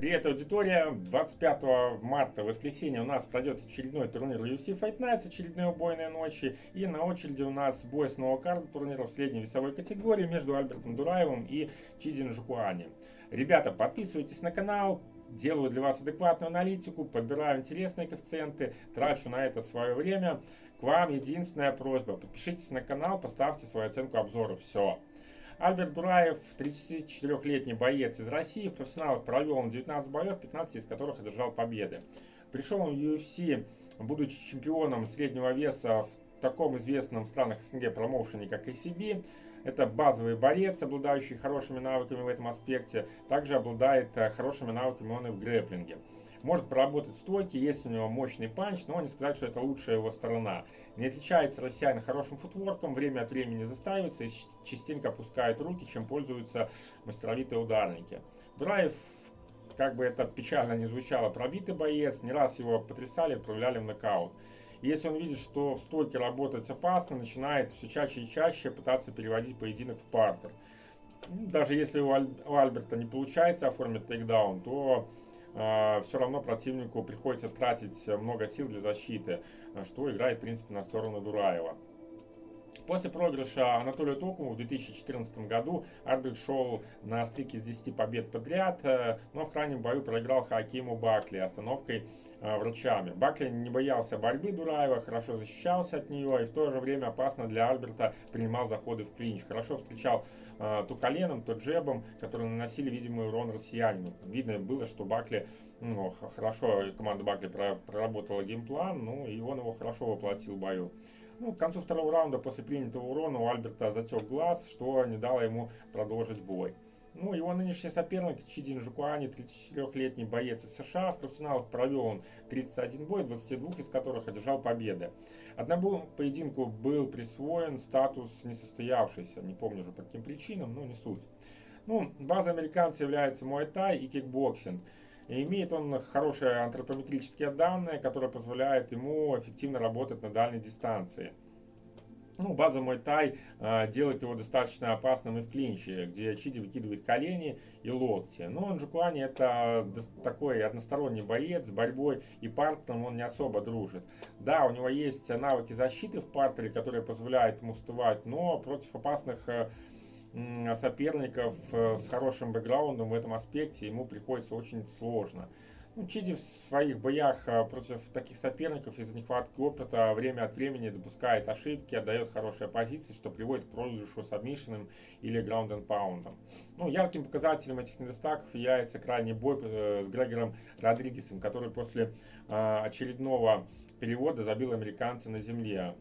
Привет, аудитория! 25 марта, воскресенье, у нас пройдет очередной турнир UFC Fight Nights, очередные убойные ночи. И на очереди у нас бой с нового карта турнира в средней весовой категории между Альбертом Дураевым и Чизин Жукуани. Ребята, подписывайтесь на канал, делаю для вас адекватную аналитику, подбираю интересные коэффициенты, трачу на это свое время. К вам единственная просьба, подпишитесь на канал, поставьте свою оценку обзора. Все. Альберт Дураев, 34-летний боец из России, в профессионалах провел он 19 боев, 15 из которых одержал победы. Пришел он в UFC, будучи чемпионом среднего веса в таком известном странах СНГ промоушене, как ACB. Это базовый борец, обладающий хорошими навыками в этом аспекте. Также обладает э, хорошими навыками он и в грэплинге. Может проработать стойки, есть у него мощный панч, но не сказать, что это лучшая его сторона. Не отличается россиянин хорошим футворком, время от времени заставится и частенько опускает руки, чем пользуются мастеровитые ударники. Дураев как бы это печально не звучало, пробитый боец, не раз его потрясали, отправляли в нокаут. Если он видит, что в стойке работать опасно, начинает все чаще и чаще пытаться переводить поединок в партер. Даже если у, Аль у Альберта не получается оформить тейкдаун, то э, все равно противнику приходится тратить много сил для защиты, что играет, в принципе, на сторону Дураева. После проигрыша Анатолию Токову в 2014 году Арбит шел на стрике с 10 побед подряд, э, но в крайнем бою проиграл Хакиму Бакли остановкой э, врачами. Бакли не боялся борьбы Дураева, хорошо защищался от нее и в то же время опасно для Альберта принимал заходы в клинч. Хорошо встречал э, то коленом, то джебом, которые наносили видимый урон россиянину. Видно было, что Бакли, ну, хорошо, команда Бакли проработала геймплан, ну и он его хорошо воплотил в бою. Ну, к концу второго раунда после принятого урона у Альберта затек глаз, что не дало ему продолжить бой. Ну, его нынешний соперник Чидин Жукуани, 34-летний боец из США. В профессионалах провел он 31 бой, 22 из которых одержал победы. Одному поединку был присвоен статус несостоявшийся. Не помню уже по каким причинам, но не суть. Ну, база американца является муай-тай и кикбоксинг. И имеет он хорошие антропометрические данные, которые позволяют ему эффективно работать на дальней дистанции. Ну, база муай-тай э, делает его достаточно опасным и в клинче, где Чиди выкидывает колени и локти. Но Нджукуани это такой односторонний боец с борьбой и партером он не особо дружит. Да, у него есть навыки защиты в партере, которые позволяют ему вставать, но против опасных э, соперников э, с хорошим бэкграундом в этом аспекте ему приходится очень сложно. Ну, Чиди в своих боях э, против таких соперников из-за нехватки опыта время от времени допускает ошибки, отдает хорошие позиции, что приводит к проигрышу сабмишином или граунд and паундом. Ну, ярким показателем этих недостатков является крайний бой э, с Грегором Родригесом, который после очередного перевода забил американца на земле.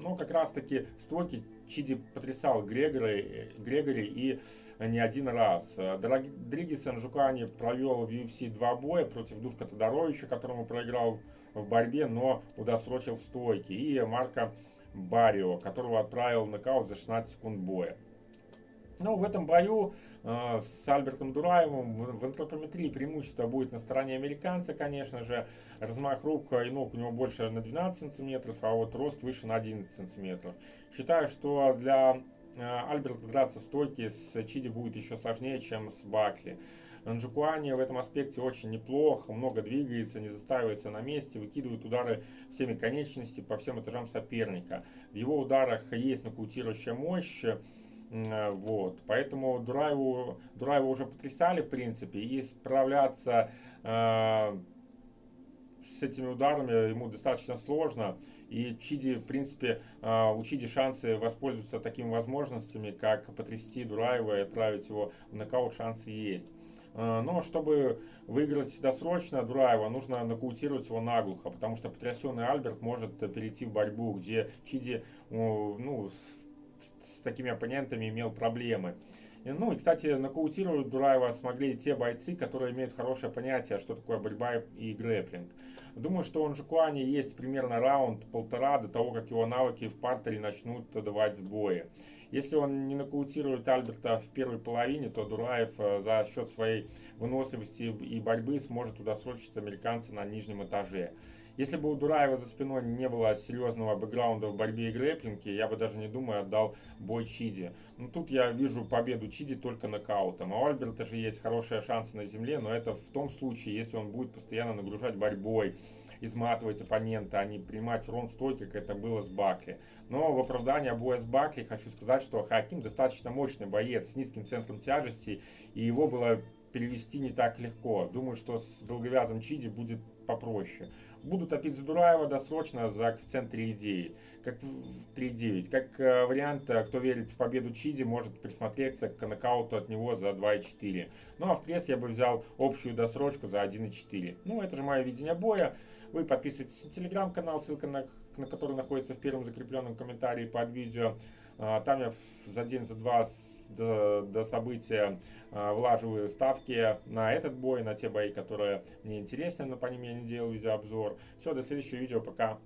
Но как раз таки стойки Чиди потрясал Грегори, Грегори и не один раз. Дригис Анжукани провел в UFC два боя против Душка Тодоровича, которому проиграл в борьбе, но удосрочил в стойке. И Марка Барио, которого отправил в нокаут за 16 секунд боя. Но в этом бою э, с Альбертом Дураевым в, в антропометрии преимущество будет на стороне американца, конечно же. Размах рук и ног у него больше на 12 сантиметров, а вот рост выше на 11 сантиметров. Считаю, что для э, Альберта драться в стойке с Чиди будет еще сложнее, чем с Бакли. Нджукуани в этом аспекте очень неплохо, много двигается, не застаивается на месте, выкидывает удары всеми конечностями по всем этажам соперника. В его ударах есть нокаутирующая мощь, вот, поэтому Дураеву, Дураеву уже потрясали, в принципе, и справляться э, с этими ударами ему достаточно сложно. И Чиди, в принципе, э, у Чиди шансы воспользоваться такими возможностями, как потрясти Дураева и отправить его в нокаут, шансы есть. Э, но чтобы выиграть досрочно Дураева, нужно нокаутировать его наглухо, потому что потрясенный Альберт может перейти в борьбу, где Чиди ну, с такими оппонентами имел проблемы. Ну и, кстати, нокаутировать Дураева смогли те бойцы, которые имеют хорошее понятие, что такое борьба и грэплинг. Думаю, что у Нжикуани есть примерно раунд-полтора до того, как его навыки в партере начнут давать сбои. Если он не нокаутирует Альберта в первой половине, то Дураев э, за счет своей выносливости и борьбы сможет удосрочить американца на нижнем этаже. Если бы у Дураева за спиной не было серьезного бэкграунда в борьбе и грэплинге, я бы даже не думаю отдал бой Чиди. Но тут я вижу победу Чиди только нокаутом. А у Альберта же есть хорошие шансы на земле, но это в том случае, если он будет постоянно нагружать борьбой, изматывать оппонента, а не принимать урон стойки, как это было с Бакли. Но в оправдании боя с Бакли хочу сказать, что Хаким достаточно мощный боец с низким центром тяжести, и его было перевести не так легко. Думаю, что с долговязым Чиди будет попроще. Буду топить за Дураева досрочно за коэффициент 3,9. Как 3,9. Как э, вариант, э, кто верит в победу Чиди, может присмотреться к нокауту от него за 2,4. Ну а в пресс я бы взял общую досрочку за 1,4. Ну это же мое видение боя. Вы подписывайтесь на телеграм-канал, ссылка на, на который находится в первом закрепленном комментарии под видео. А, там я за день, за два до, до события а, влаживаю ставки на этот бой, на те бои, которые мне интересны, но по ним я не делаю видеообзор. Все, до следующего видео, пока.